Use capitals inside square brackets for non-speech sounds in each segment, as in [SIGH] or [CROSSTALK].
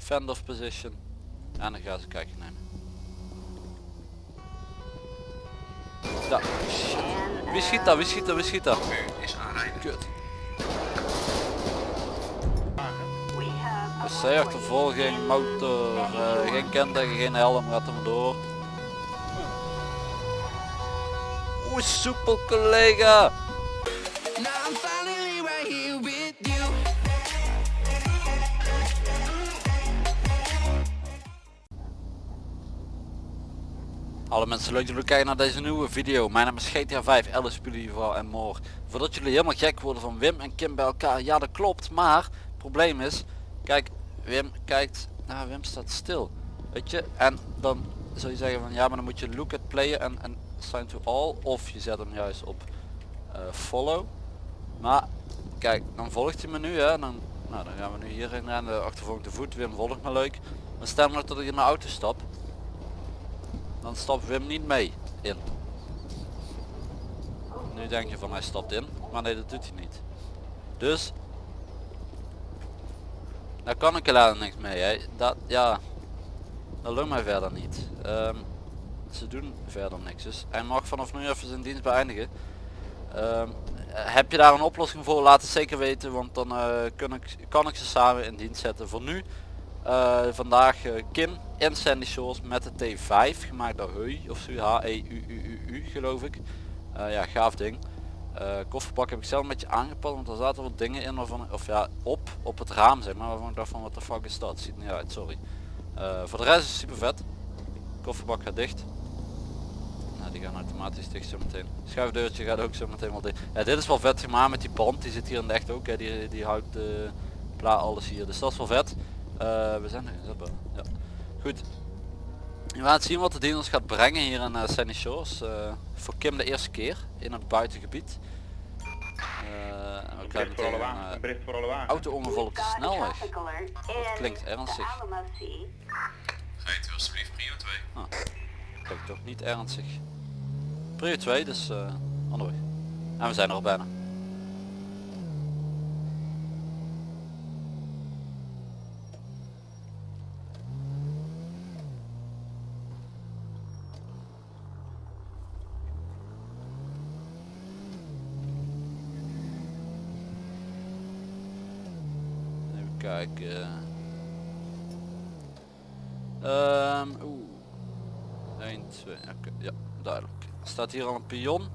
Fend of position. En dan gaan ze kijken nemen. Wie schiet dat? Wie schiet dat? Wie schiet dat? Is aanrijden. Kut. C-achtervolging, motor, eh, geen kenteken, geen helm, gaat maar door. Oeh, soepel collega! Hallo mensen, leuk dat jullie kijken naar deze nieuwe video. Mijn naam is GTA 5, Alice Pulival en more. Voordat jullie helemaal gek worden van Wim en Kim bij elkaar, ja dat klopt, maar het probleem is, kijk, Wim kijkt, nou Wim staat stil, weet je, en dan zou je zeggen van ja, maar dan moet je look at player en, en assign to all, of je zet hem juist op eh, follow. Maar kijk, dan volgt hij me nu, hè, dan, nou, dan gaan we nu hierin rennen, achtervolging te voet, Wim volgt me leuk. Maar stel nou dat ik in mijn auto stap, dan stapt Wim niet mee in. Nu denk je van hij stapt in, maar nee dat doet hij niet. Dus, daar kan ik helaas niks mee. Hè. Dat, ja, dat lukt mij verder niet. Ehm, ze doen verder niks. Dus hij mag vanaf nu even zijn dienst beëindigen. Ehm, heb je daar een oplossing voor? Laat het zeker weten, want dan kan, ik, kan ik ze samen in dienst zetten. Voor nu eh, vandaag eh, Kim en Sandy Shores met de T5 gemaakt door Heu of zo H-E-U-U-U geloof ik. Eh, ja gaaf ding. Kofferbak heb ik zelf een beetje aangepast want er zaten wat dingen in waarvan, of ja op, op het raam zeg maar waarvan ik dacht van wat de fuck is dat. Ziet niet uit, sorry. Voor de rest is het super vet. Kofferbak gaat dicht. Nou, die gaan automatisch dicht zo meteen. Schuifdeurtje gaat ook zo meteen wel dicht. Ja, dit is wel vet gemaakt met die band. Die zit hier in de echt ook. Hè. Die, die houdt de pla alles hier. Dus dat is wel vet. Eh, we zijn er gezet boven. Ja. Goed. We gaan zien wat de dienst ons gaat brengen hier in uh, Sunny Shores. Eh, voor Kim de eerste keer in het buitengebied. Eh, en we krijgen Bericht voor alle meteen een auto-ongeval op de snelweg. Dat klinkt ernstig. Rijdt u alsjeblieft prio 2. Ah, klinkt toch niet ernstig. Prio 2, dus eh onderweg. En we zijn er al bijna. Even kijken. Ehm oeh. 1, 2, oké, ja, duidelijk. Staat hier al een pion?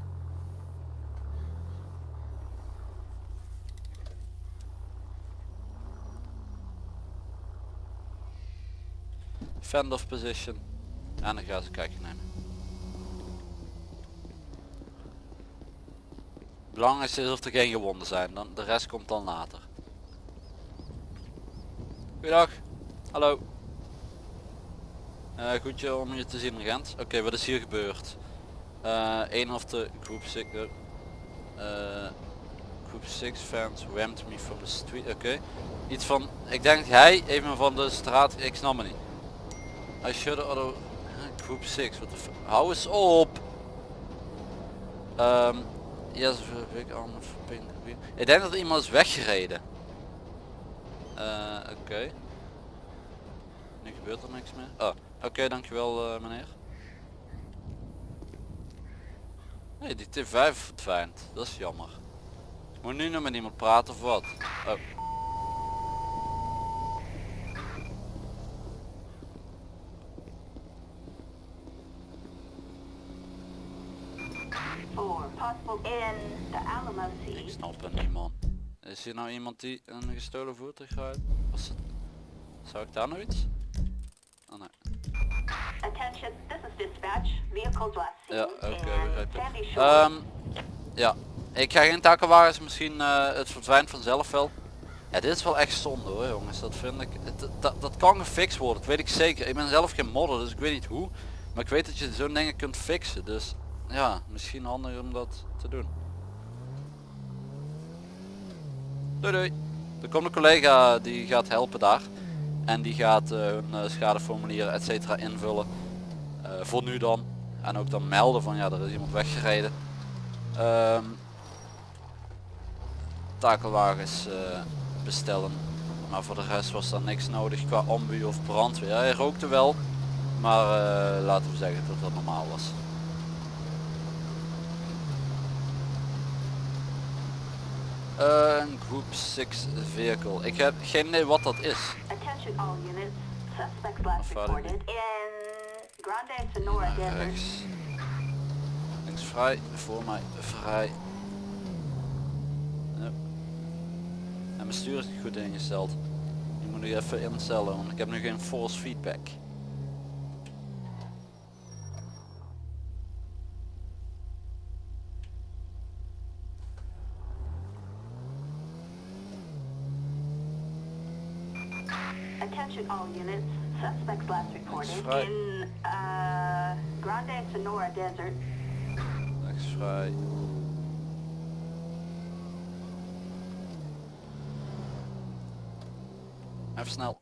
Fend of position. En dan gaan ze kijken nemen. Belangrijkste is of er geen gewonden zijn, dan, de rest komt dan later. Goedendag. Hallo. Eh goedje om je te zien agent. Oké, wat is hier gebeurd? Eh een of de groep 6 uh, groep 6 fans rammed me from the street. Oké. Iets van, ik denk hij me van de straat, ik snap me niet. I should other groep 6, wat de f- Hou eens op! Ehm the pink green. Ik denk dat iemand is weggereden. Eh oké. Nu gebeurt er niks meer. Oh, oké, dankjewel eh, meneer. Nee, die T5 verdwijnt. Dat is jammer. Ik moet nu nog met iemand praten of wat? Oh. Ik snap het niet man. Is hier nou iemand die een gestolen voertuig rijdt? Was het... Zou ik daar nog iets? Oh nee. Attention, this is dispatch. Vehicles last seen Ja, oké, begrijp. Ehm, ja, ik ga geen takenwagens, misschien eh, het verdwijnt vanzelf wel. Ja, dit is wel echt zonde hoor jongens, dat vind ik. Dat, dat kan gefixt worden, dat weet ik zeker. Ik ben zelf geen modder, dus ik weet niet hoe. Maar ik weet dat je zo'n dingen kunt fixen, dus ja, misschien handig om dat te doen. Doei doei. Er komt een collega die gaat helpen daar. En die gaat eh, hun eh, schadeformulieren et cetera invullen. Eh, voor nu dan. En ook dan melden van ja, er is iemand weggereden. Ehm takelwagens bestellen. maar voor de rest was er niks nodig qua ambu of brandweer. Hij rookte wel, maar laten we zeggen dat dat normaal was. Een groep 6 vehicle. Ik heb geen idee wat dat is. Afvaardiging. reported in Grande Sonora rechts. Links vrij, voor mij vrij. Ja. En mijn stuur is niet goed ingesteld. Die moet ik even instellen, want ik heb nu geen force feedback. Attention all units. Suspects last reported right. in uh, Grande Sonora Desert. Rechts vrij. Even snel.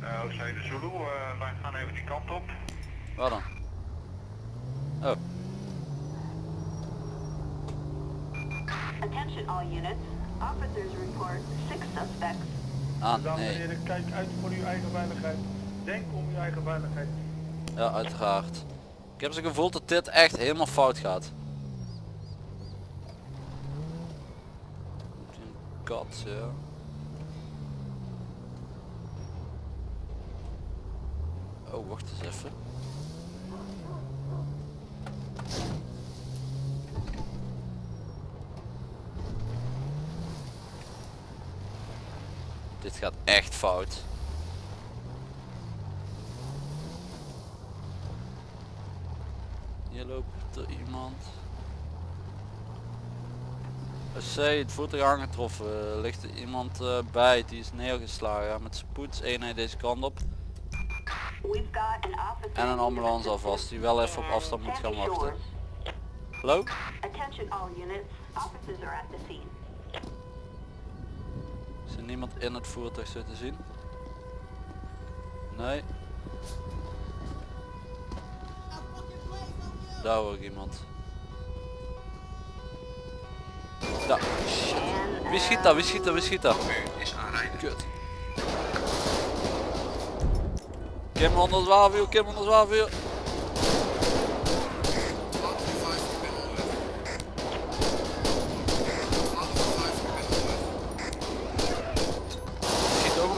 Uh, Oostzijde Zulu, wij gaan even die kant op. Waar dan? Oh, Attention all units. Officers report six suspects. Ah Dames en heren, kijk uit voor uw eigen veiligheid. Denk om uw eigen veiligheid. Ja, uiteraard. Ik heb zo'n gevoel dat dit echt helemaal fout gaat. Kat, ja. Oh, wacht eens even. Dit gaat echt fout. Hier loopt er iemand. SC, het voertuig aangetroffen. Er ligt er iemand eh, bij, die is neergeslagen. Met spoed, eenheid deze kant op. We've got an officer. En een ambulance alvast, die wel even op afstand moet gaan wachten. Hallo? Attention all units. Officers are at the scene. Is er niemand in het voertuig zo te zien? Nee. Daar hoor ik iemand. Daar. Shit. Wie schiet daar? Wie schiet daar? Wie schiet daar? Is aanrijden. Kut. Kim onder zwaarvuur, Kim onder.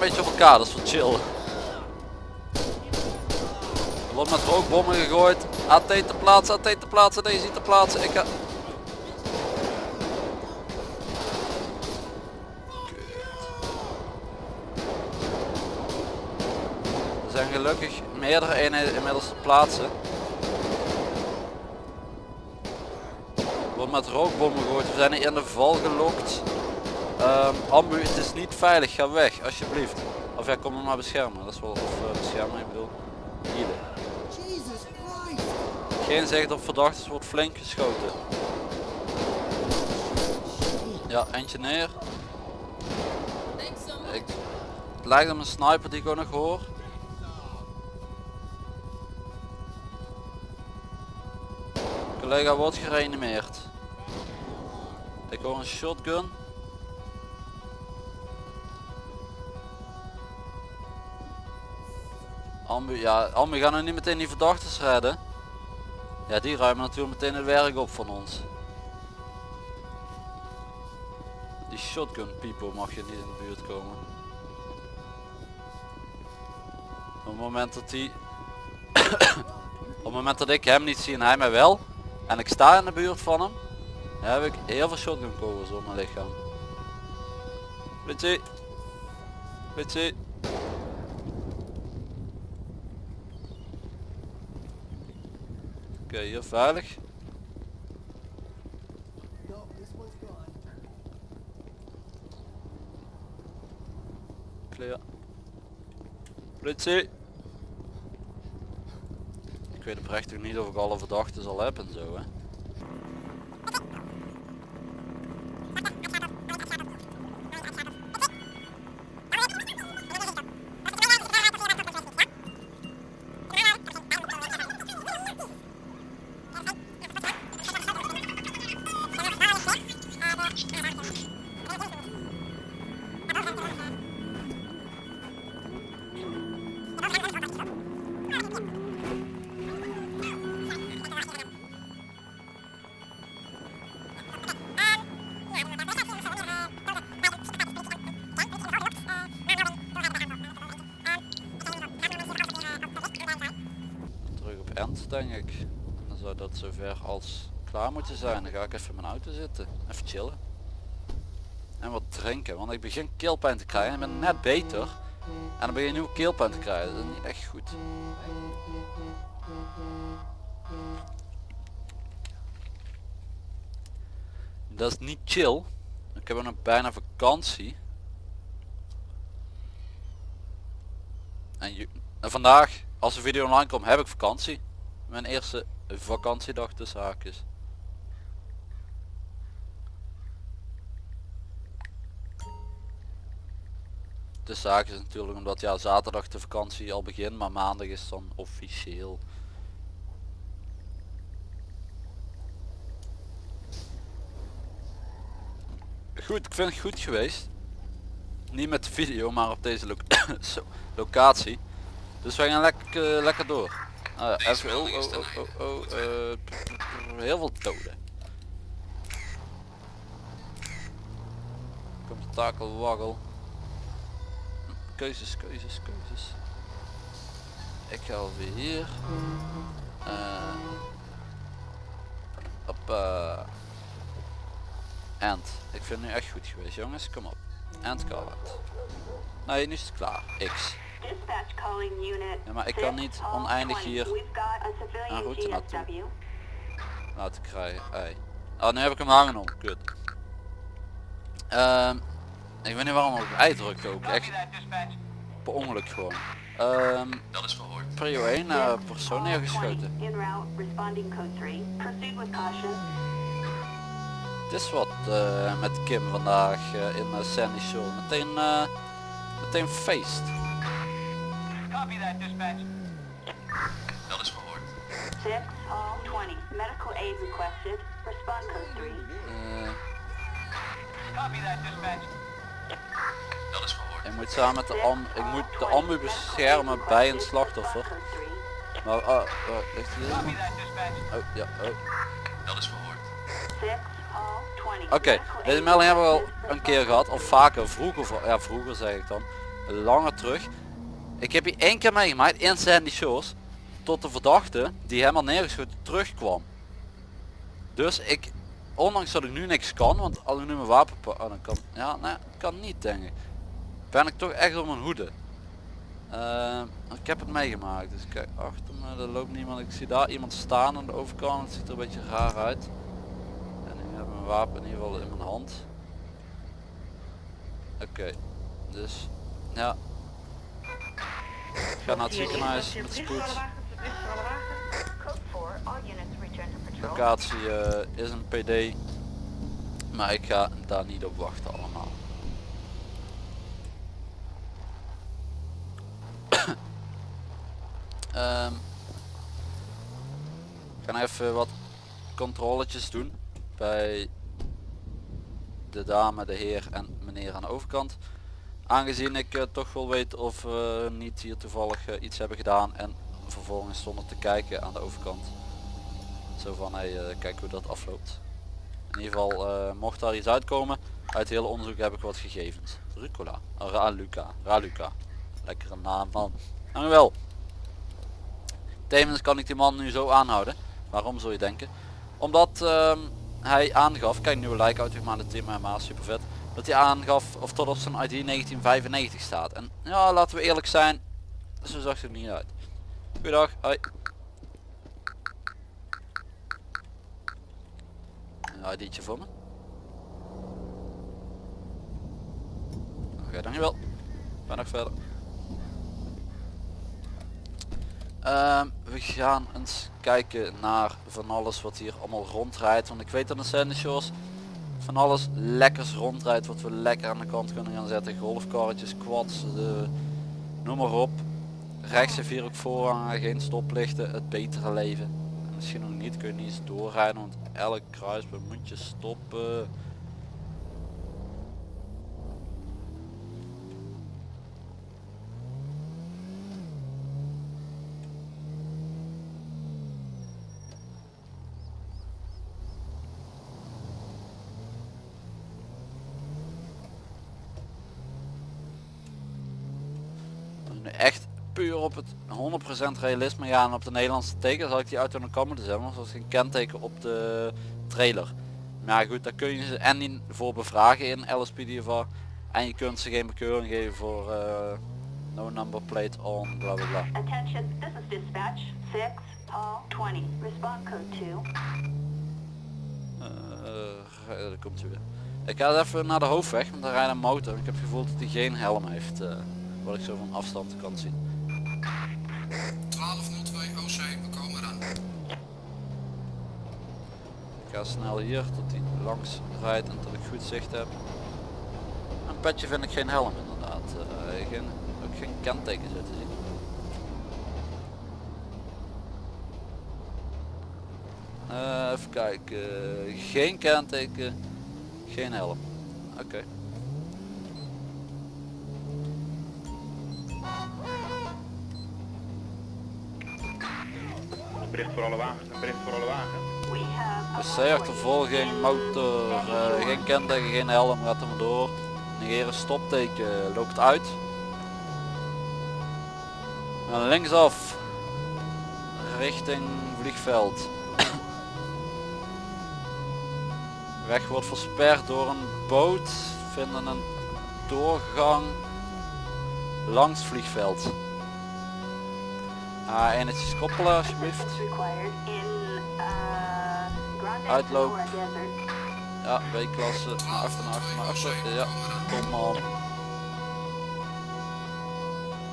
Beetje op elkaar, dat is wat chill. Er met rookbommen gegooid. AT te plaatsen, AT te plaatsen, deze te plaatsen. Ik ga... Er zijn gelukkig meerdere eenheden inmiddels te plaatsen. Wordt met rookbommen gegooid. We zijn hier in de val gelokt. Ehm ambu, het is niet veilig. Ga weg, alsjeblieft. Of ja, kom me maar beschermen. Dat is wel, of eh, beschermen, ik bedoel. Healen. Geen zicht op verdachten, wordt flink geschoten. Ja, eentje neer. Ik, het lijkt op een sniper die ik ook nog hoor. Collega wordt gereanimeerd. Ik hoor een shotgun. Ambu, ja, Ambu gaan nu niet meteen die verdachten redden. Ja, die ruimen natuurlijk meteen het werk op van ons. Die shotgun people mag je niet in de buurt komen. Op het moment dat hij... [COUGHS] Op het moment dat ik hem niet zie en hij mij wel. En ik sta in de buurt van hem. heb ik heel veel shotgun kogels op mijn lichaam. Politie. Politie. Oké, hier veilig. Clear. Politie. Ik weet oprecht ook niet of ik alle verdachten zal hebben en zo hè. Zover als klaar moeten zijn. Dan ga ik even in mijn auto zitten. Even chillen. En wat drinken. Want ik begin keelpijn te krijgen. Ik ben net beter. En dan begin je nu keelpijn te krijgen. Dat is niet echt goed. Dat is niet chill. Ik heb nog bijna vakantie. En, en vandaag, als de video online komt, heb ik vakantie. Mijn eerste vakantiedag tussen haakjes. Tussen haakjes natuurlijk omdat ja zaterdag de vakantie al begint, maar maandag is dan officieel. Goed, ik vind het goed geweest. Niet met de video, maar op deze [COUGHS] locatie. Dus wij gaan lekker, lekker door. Ah, even, oh, oh, oh, oh, oh, eh, heel veel doden. Komt takel waggel. Keuzes, keuzes, keuzes. Ik ga alweer hier. Uh, hoppa. End. Ik vind het nu echt goed geweest jongens, kom op. End call out. Nee, nu is het klaar. X. Dispatch calling unit. Ja, maar ik kan niet oneindig 6, hier een route naartoe laten krijgen. Ei. Oh, nu heb ik hem hangen om. Kut. Ehm, ik weet niet waarom ik op ei ook. Echt per ongeluk gewoon. Ehm Dat is verhoord. prio 1 uh, persoon neergeschoten. In route, responding code 3. Proceed with caution. Het is wat eh, met Kim vandaag eh, in uh, Sandy Shore. Meteen, eh, meteen feest. Dat is verhoord. 6, all 20. Medical aid requested. Respond code 3. Eh, Dat is verhoord. ik moet samen met de am ik moet de ambu beschermen bij een slachtoffer. Maar oh, oh, ligt hier? Oh ja, oh. Dat is verhoord. Oké, deze melding hebben we al een keer gehad, of vaker, vroeger, ja vroeger zeg ik dan, langer terug. Ik heb hier één keer meegemaakt in Sandy Shores, tot de verdachte die helemaal neergeschoten terugkwam. Dus ik, ondanks dat ik nu niks kan, want als ik nu mijn wapen pak, oh, dan kan, ja, nee, kan niet denk ik. Ben ik toch echt op mijn hoede. Eh, ik heb het meegemaakt, dus kijk achter me, er loopt niemand. Ik zie daar iemand staan aan de overkant, het ziet er een beetje raar uit. En nu heb ik mijn wapen in ieder geval in mijn hand. Oké, dus ja. Ga naar het ziekenhuis met spoed. Code 4, all units return to patrol. Locatie eh, is een PD, maar ik ga daar niet op wachten allemaal. [COUGHS] Ehm ik even wat controletjes doen bij de dame, de heer en meneer aan de overkant. Aangezien ik eh, toch wel weet of we niet hier toevallig eh, iets hebben gedaan en vervolgens stonden te kijken aan de overkant. Zo van, hey, eh, kijk hoe dat afloopt. In ieder geval, mocht daar iets uitkomen, uit hele onderzoek heb ik wat gegevens. Rucola, oh, Raluca, Raluca. Lekkere naam man. Dankjewel. Tevens kan ik die man nu zo aanhouden. Waarom zou je denken? Omdat ehm, hij aangaf, kijk nieuwe like uit maar de team helemaal super vet. Dat hij aangaf of tot op zijn ID 1995 staat. En ja, laten we eerlijk zijn, zo zag het er niet uit. Goedendag, hoi. Een ID'tje voor me. Oké, dankjewel. Ben nog verder. Ehm, we gaan eens kijken naar van alles wat hier allemaal rondrijdt. Want ik weet dat in Sandy Shores van alles lekkers rondrijdt wat we lekker aan de kant kunnen gaan zetten. Golfkarretjes, quads, de, noem maar op. Heeft hier ook voorrang, geen stoplichten, het betere leven. Misschien nog niet, kun je niet eens doorrijden, want elk kruispunt moet je stoppen. Nu echt puur op het 100% realisme gaan op de Nederlandse teken zal ik die auto nog kan moeten zetten, want er was geen kenteken op de trailer. Maar ja, goed, daar kun je ze en niet voor bevragen in LSP Diva en je kunt ze geen bekeuring geven voor eh, no number plate on bla bla bla. Attention, this is dispatch 6 Hall 20. Respond code 2. Eh, daar komt ze weer. Ik ga even naar de hoofdweg, want daar rijdt een motor. Ik heb het gevoel dat hij geen helm heeft, wat ik zo van afstand kan zien. Snel hier tot hij langs rijdt en tot ik goed zicht heb. Een petje vind ik geen helm inderdaad. Eh, geen, ook geen kenteken zitten zien. Eh, even kijken. Geen kenteken. Geen helm. Oké. Een bericht voor alle wagens, have a Dus C-achtervolging, motor, eh, geen kenteken, geen helm, gaat maar door. Negeren stopteken, loopt uit. En linksaf, richting vliegveld. [COUGHS] Weg wordt versperd door een boot, vinden een doorgang langs het vliegveld. Ah, enetjes koppelen alsjeblieft. Uitloop. Ja, B-klasse, naar achter, naar achter, naar achter. Ja, kom man.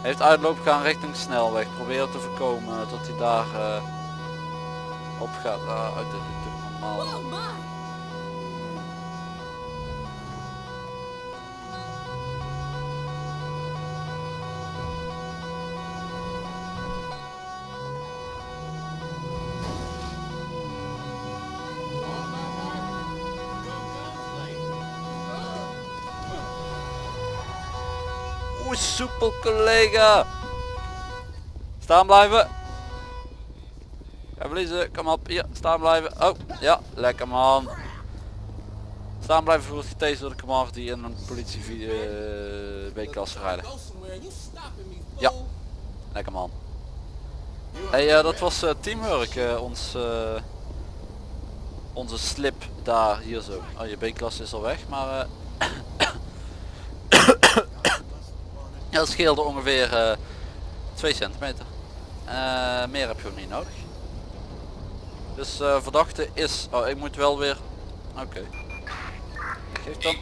Heeft uitloop gaan richting snelweg. Probeer te voorkomen tot hij daar eh, op gaat. Ah, dit normaal. Soepel collega. Staan blijven. Ga verliezen, kom op, hier, staan blijven. Oh, ja, lekker man. Staan blijven voor het door de kamar die in een politie eh, B-klasse rijden. Ja, lekker man. Hey, eh, dat was eh, teamwork, eh, ons, eh, onze slip daar, hier zo. Oh, je B-klasse is al weg, maar... Ja, dat scheelde ongeveer eh 2 centimeter. Eh, meer heb je ook niet nodig. Dus eh, verdachte is... Oh, ik moet wel weer... Oké. Geef dan...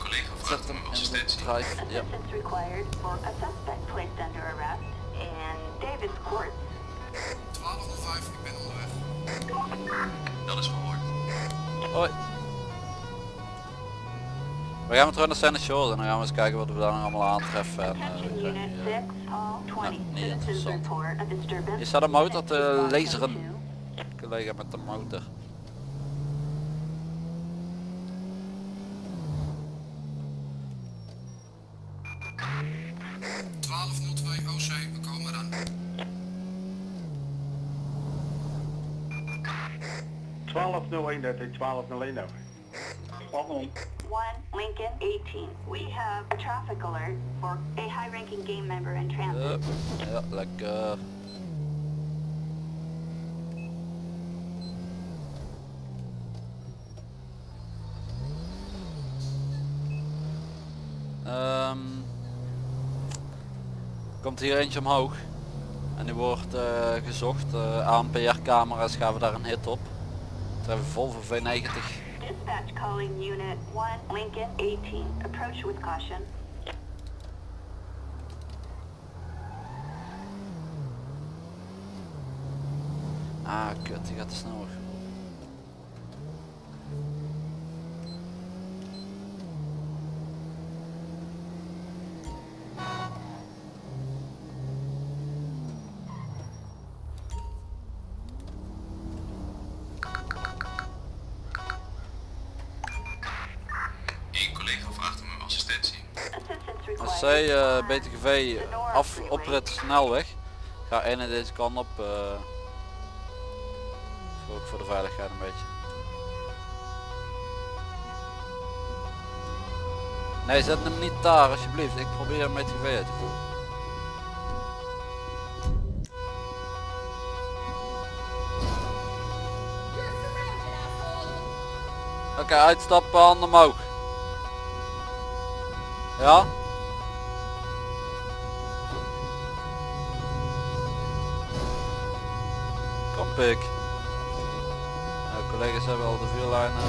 Zet hem in de assistentie. drive. Ja. Assistance required for a suspect placed under arrest in Davis Court. 1205, ik ben onderweg. Dat is verhoord. Hoi. We gaan weer terug naar Santa Shores en dan gaan we eens kijken wat we daar nog allemaal aantreffen. En, eh, Attention we zijn Unit nu, eh, 6 Hall 20. niet Citizens interessant. report a disturbance. Hier staat een motor te Respond code laseren. collega met de motor. twee OC, we komen eraan. 1201, dat is 1201 over. One Lincoln 18. We have a traffic alert for a high-ranking game member in transit. Ja, ja, lekker. Ehm, komt hier eentje omhoog en die wordt eh, gezocht. Uh, ANPR camera's gaven daar een hit op. Treffen Volvo V90. Dispatch calling Unit 1 Lincoln 18. Approach with caution. Ah kut, die gaat te snel. C, uh, eh, BTGV af op het snelweg. Ga een en deze kant op. Uh, ook voor de veiligheid een beetje. Nee, zet hem niet daar alsjeblieft. Ik probeer hem met die uit te voeren. Oké, okay, uitstappen, handen omhoog. Ja? Collega's hebben al de vuurlijnen.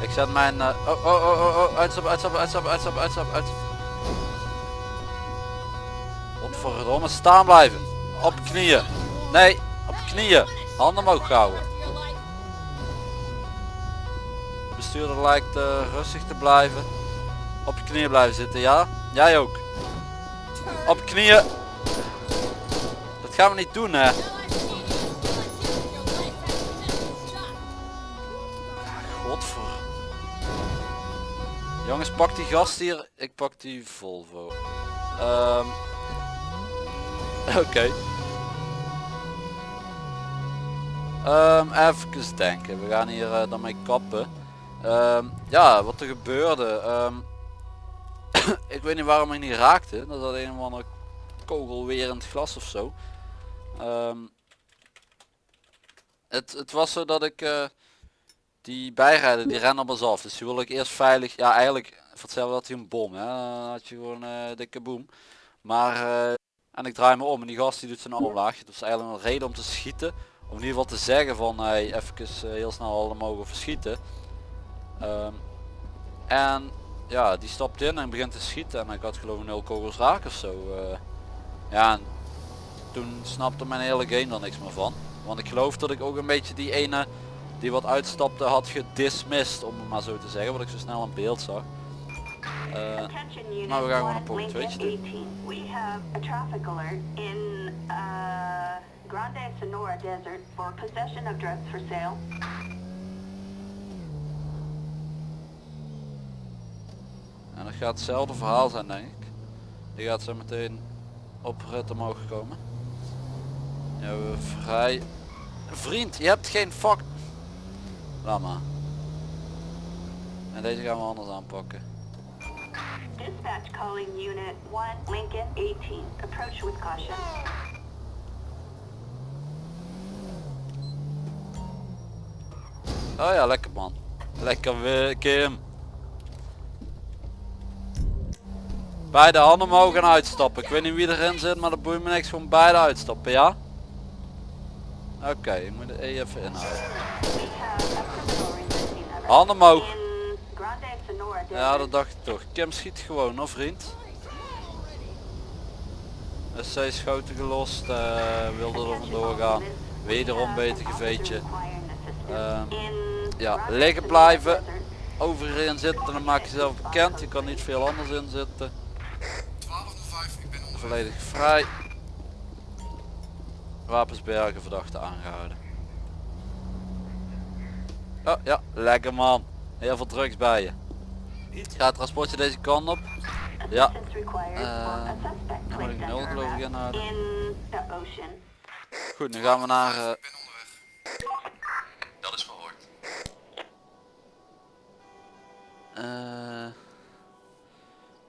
Ik zet mijn... eh, oh, oh, oh, oh, oh, uitstappen, uitstappen, uitstappen, uitstappen, uitstappen, uitstappen. Godverdomme, staan blijven. Op knieën. Nee, op knieën. Handen omhoog houden. Bestuurder lijkt eh, rustig te blijven. Op je knieën blijven zitten, ja? Jij ook. Op knieën. Dat gaan we niet doen, hè? Jongens, pak die gast hier. Ik pak die Volvo. Ehm [LAUGHS] Oké. Ehm, even denken. We gaan hier eh, dan mee kappen. Ehm, ja, wat er gebeurde. [COUGHS] ik weet niet waarom ik niet raakte. Dat had een of andere kogel weer in het glas of zo. Het, het was zo dat ik eh, die bijrijden, die rennen op ons af. Dus die wil ik eerst veilig. Ja, eigenlijk voor hetzelfde had hij een bom. Hè? Had je gewoon uh, dikke boom. Maar eh, en ik draai me om en die gast die doet zijn omlaag. Dat is eigenlijk een reden om te schieten. Om in ieder geval te zeggen van hey, even eh, heel snel alle mogen verschieten. Ehm, en ja, die stapt in en begint te schieten en ik had geloof ik nul kogels raak of zo. eh. ja, en toen snapte mijn hele game er niks meer van. Want ik geloof dat ik ook een beetje die ene die wat uitstapte had gedismist om het maar zo te zeggen. Wat ik zo snel in beeld zag. Eh, nou, we gaan gewoon een 1, portreetje Lincoln doen. 18. We have a traffic alert in uh, Grande Sonora Desert for possession of drugs for sale. En dat gaat hetzelfde verhaal zijn denk ik. Die gaat zo meteen op rit omhoog komen. Ja, we vrij... Vriend, je hebt geen fuck... Laat maar. En deze gaan we anders aanpakken. Dispatch calling unit 1, Lincoln 18. Approach with caution. Oh ja, lekker man. Lekker weer Kim. Beide handen omhoog en uitstappen. Ik weet niet wie erin zit, maar dat boeit me niks. Gewoon beide uitstappen, ja? Oké, ik moet de E even inhouden. Handen omhoog. Ja, dat dacht ik toch. Kim schiet gewoon, hoor vriend. SC schoten gelost, eh, wilde er vandoor gaan. Wederom beter geveetje. Ehm, ja, liggen blijven. Overerin zitten, dan maak je jezelf bekend. Je kan niet veel anders in zitten. 1205, ik ben. Volledig vrij. Wapens bergen, verdachte aangehouden. Oh ja, lekker man. Heel veel drugs bij je. Gaat het transportje deze kant op? Ja. Eh, dan moet ik nul geloof ik inhouden. ocean. Goed, nu gaan we naar... eh, Ik ben onderweg. Dat is verhoord. eh,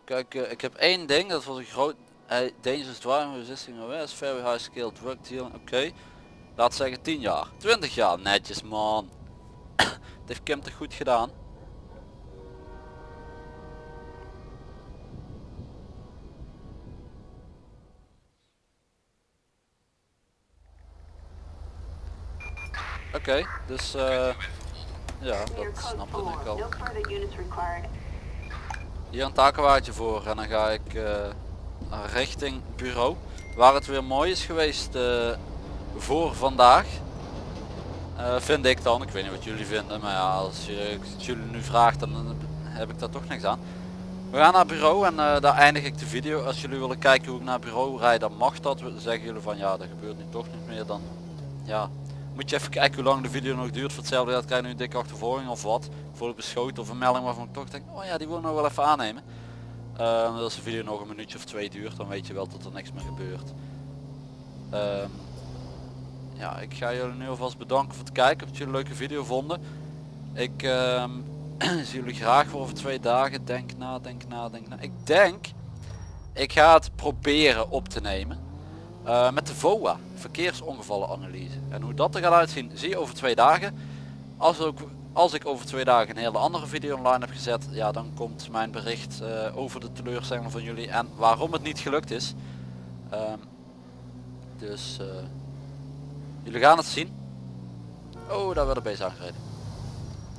kijk, eh, ik heb één ding, dat was een groot... Hey, dangerous driving resisting arrest, very high skill drug dealing, oké. Laat zeggen 10 jaar. 20 jaar, netjes man. Het heeft Kim toch goed gedaan. Oké, dus eh, ja, dat snapte 4. ik al. Hier een takenwaardje voor en dan ga ik eh, richting bureau. Waar het weer mooi is geweest eh, voor vandaag. Eh, vind ik dan, ik weet niet wat jullie vinden, maar ja, als je jullie nu vraagt dan heb ik daar toch niks aan. We gaan naar bureau en eh, daar eindig ik de video. Als jullie willen kijken hoe ik naar bureau rijd, dan mag dat. We zeggen jullie van ja, dat gebeurt nu toch niet meer. Dan ja, moet je even kijken hoe lang de video nog duurt. Voor hetzelfde geld krijg je nu een dikke achtervolging of wat. Voor beschoten of een melding waarvan ik toch denk, oh ja, die wil nog wel even aannemen. Eh, als de video nog een minuutje of twee duurt, dan weet je wel dat er niks meer gebeurt. Ehm, ja, ik ga jullie nu alvast bedanken voor het kijken. Of jullie een leuke video vonden. Ik ehm, [CLEARS THROAT] zie jullie graag voor over twee dagen. Denk na, denk na, denk na. Ik denk, ik ga het proberen op te nemen. Eh, met de VOA, verkeersongevallenanalyse. En hoe dat er gaat uitzien, zie je over twee dagen. Als, ook, als ik over twee dagen een hele andere video online heb gezet, ja dan komt mijn bericht eh, over de teleurstelling van jullie en waarom het niet gelukt is. Ehm, dus eh, jullie gaan het zien. Oh, daar werd de beest aangereden.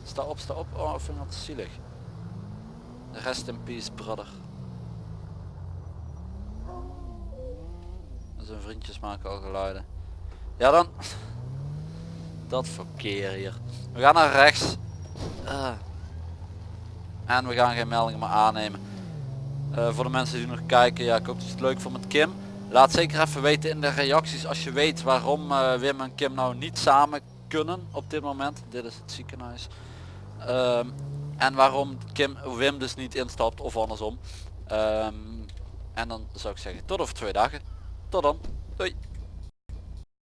Sta op, sta op. Oh, ik vind dat zielig. Rest in peace, brother. Zijn vriendjes maken al geluiden. Ja dan. Dat verkeer hier. We gaan naar rechts. Ah. En we gaan geen meldingen meer aannemen. Eh, voor de mensen die nog kijken, ja ik hoop dat het leuk vond met Kim. Laat zeker even weten in de reacties als je weet waarom eh, Wim en Kim nou niet samen kunnen op dit moment. Dit is het ziekenhuis. Ehm, en waarom Kim, Wim dus niet instapt of andersom. Ehm, en dan zou ik zeggen tot over twee dagen. Tot dan. Doei.